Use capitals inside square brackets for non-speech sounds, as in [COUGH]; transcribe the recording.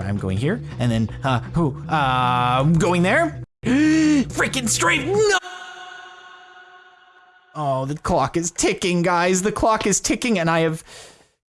I'm going here, and then uh, who? Uh, I'm going there. [GASPS] Freaking straight! No. Oh, the clock is ticking, guys. The clock is ticking, and I have